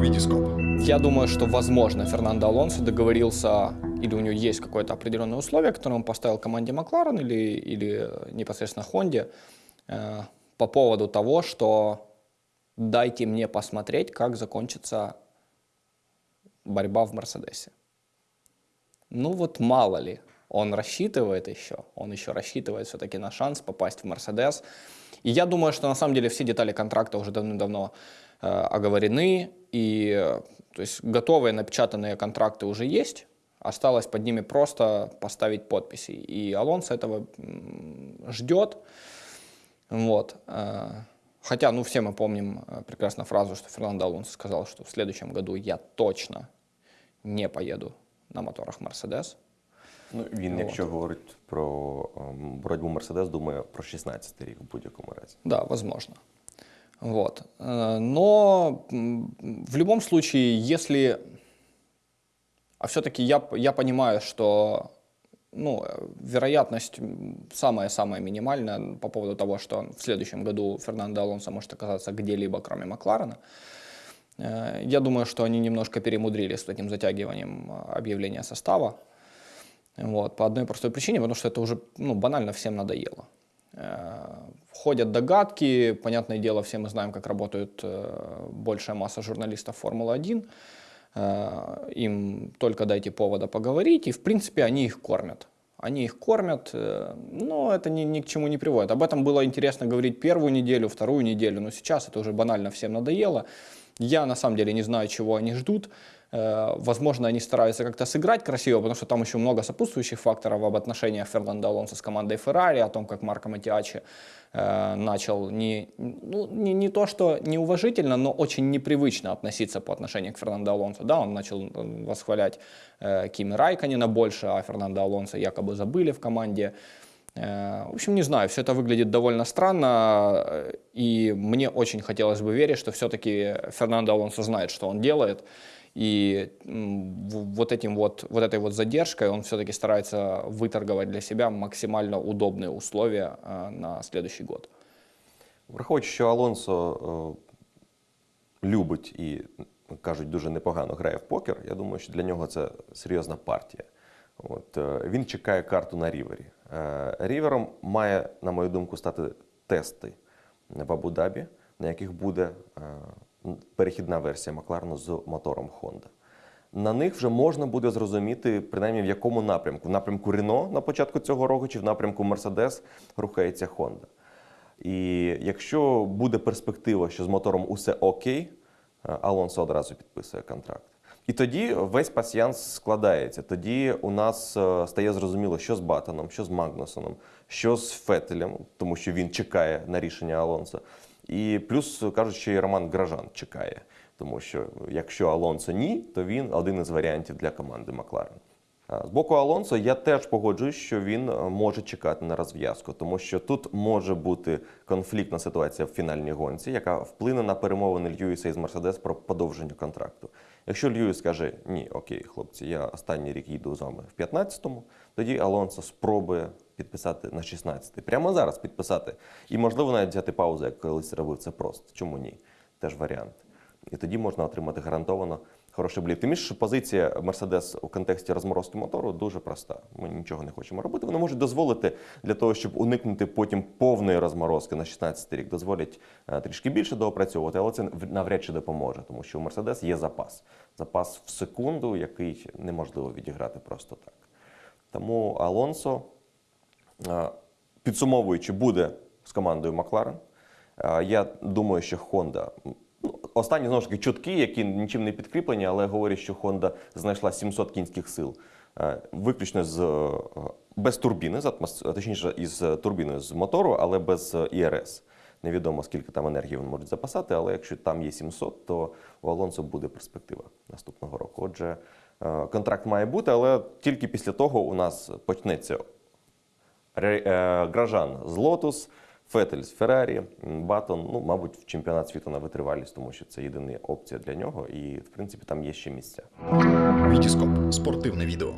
Витископ. Я думаю, что, возможно, Фернандо Алонсо договорился, или у него есть какое-то определенное условие, которое он поставил команде Макларен или, или непосредственно Хонде, э, по поводу того, что дайте мне посмотреть, как закончится борьба в Мерседесе. Ну вот мало ли, он рассчитывает еще, он еще рассчитывает все-таки на шанс попасть в Мерседес. И я думаю, что на самом деле все детали контракта уже давным-давно э, оговорены, и э, то есть готовые напечатанные контракты уже есть, осталось под ними просто поставить подписи. И Алонсо этого ждет. Вот. Э, хотя, ну, все мы помним э, прекрасно фразу, что Фернандо Алонсо сказал, что в следующем году я точно не поеду на моторах Мерседес. Ну, він, Вот. якщо говорить про ем, боротьбу Мерседес, думає про 16 рік в будь-якому разі. Да, возможно. Вот. Э, Но м, в любом случае, если... А все-таки я, п- я понимаю, что ну, э, вероятность м, самая-самая минимальная по поводу того, что в следующем году Фернандо Алонсо может оказаться где-либо, кроме Макларена. Э, Я думаю, что они немножко перемудрили с этим затягиванием э, объявления состава. Вот, по одной простой причине, потому что это уже ну, банально всем надоело. Э, Ходят догадки, понятное дело, все мы знаем, как работает э, большая масса журналистов Формулы-1. Э, Им только дайте повода поговорить, и в принципе они их кормят. Они их кормят, но это ни, ни к чему не приводит. Об этом было интересно говорить первую неделю, вторую неделю, но сейчас это уже банально всем надоело. Я на самом деле не знаю, чего они ждут. Э, Возможно, они стараются как-то сыграть красиво, потому что там еще много сопутствующих факторов об отношениях Фернандо Алонсо с командой Феррари, о том, как Марко Матиачи э, начал не, ну, не, не то, что неуважительно, но очень непривычно относиться по отношению к Фернандо Алонсо. Да, он начал э, восхвалять э, Кими Райконена больше, а Фернандо Алонсо якобы забыли в команде. В общем, не знаю, все это выглядит довольно странно, и мне очень хотелось бы верить, что все-таки Фернандо Алонсо знает, что он делает, и м, в- вот, этим вот, вот этой вот задержкой он все-таки старается выторговать для себя максимально удобные условия э, на следующий год. Враховуючи, що Алонсо е, любить і кажуть, дуже непогано грає в покер, я думаю, що для нього це серйозна партія. От, е, він чекає карту на рівері. Е, Рівером має, на мою думку, стати тести в Абу-Дабі, на яких буде е, перехідна версія Макларену з мотором Honda. На них вже можна буде зрозуміти, принаймні в якому напрямку. В напрямку Рено на початку цього року чи в напрямку Мерседес рухається Honda. І якщо буде перспектива, що з мотором усе окей, е, Алонсо одразу підписує контракт. І тоді весь пасіянс складається. Тоді у нас е, стає зрозуміло, що з Батоном, що з Магнусоном, що з Фетелем, тому що він чекає на рішення Алонсо. І плюс кажуть, що і Роман Гражан чекає, тому що якщо Алонсо ні, то він один із варіантів для команди Макларен. З боку Алонсо я теж погоджуюсь, що він е, може чекати на розв'язку, тому що тут може бути конфліктна ситуація в фінальній гонці, яка вплине на перемовини Льюіса із Мерседес про подовження контракту. Якщо Льюіс скаже ні, окей, хлопці, я останній рік їду з вами в 15-му, тоді Алонсо спробує підписати на 16-й. Прямо зараз підписати. І можливо навіть взяти паузу, як колись робив це просто. Чому ні? Теж варіант. І тоді можна отримати гарантовано хороший блік. Тим більше, позиція Мерседес у контексті розморозки мотору дуже проста. Ми нічого не хочемо робити. Вони можуть дозволити для того, щоб уникнути потім повної розморозки на 16 рік. Дозволять е, трішки більше доопрацьовувати, але це навряд чи допоможе, тому що у Мерседес є запас. Запас в секунду, який неможливо відіграти просто так. Тому Алонсо, підсумовуючи, буде з командою Макларен. Е, Я думаю, що Honda. Ну, останні знову ж таки чутки, які нічим не підкріплені, але говорять, що Honda знайшла 700 кінських сил. Е, Виключно з е, без турбіни, з атмос... точніше, із турбіною з мотору, але без е, ІРС. Невідомо скільки там енергії вони можуть запасати, але якщо там є 700, то у Алонсо буде перспектива наступного року. Отже, е, контракт має бути, але тільки після того у нас почнеться е, Гражан з Лотус, Фетель з Феррарі, Батон, ну, мабуть, в чемпіонат світу на витривалість, тому що це єдина опція для нього, і в принципі там є ще місця. Вітіскоп Спортивне відео.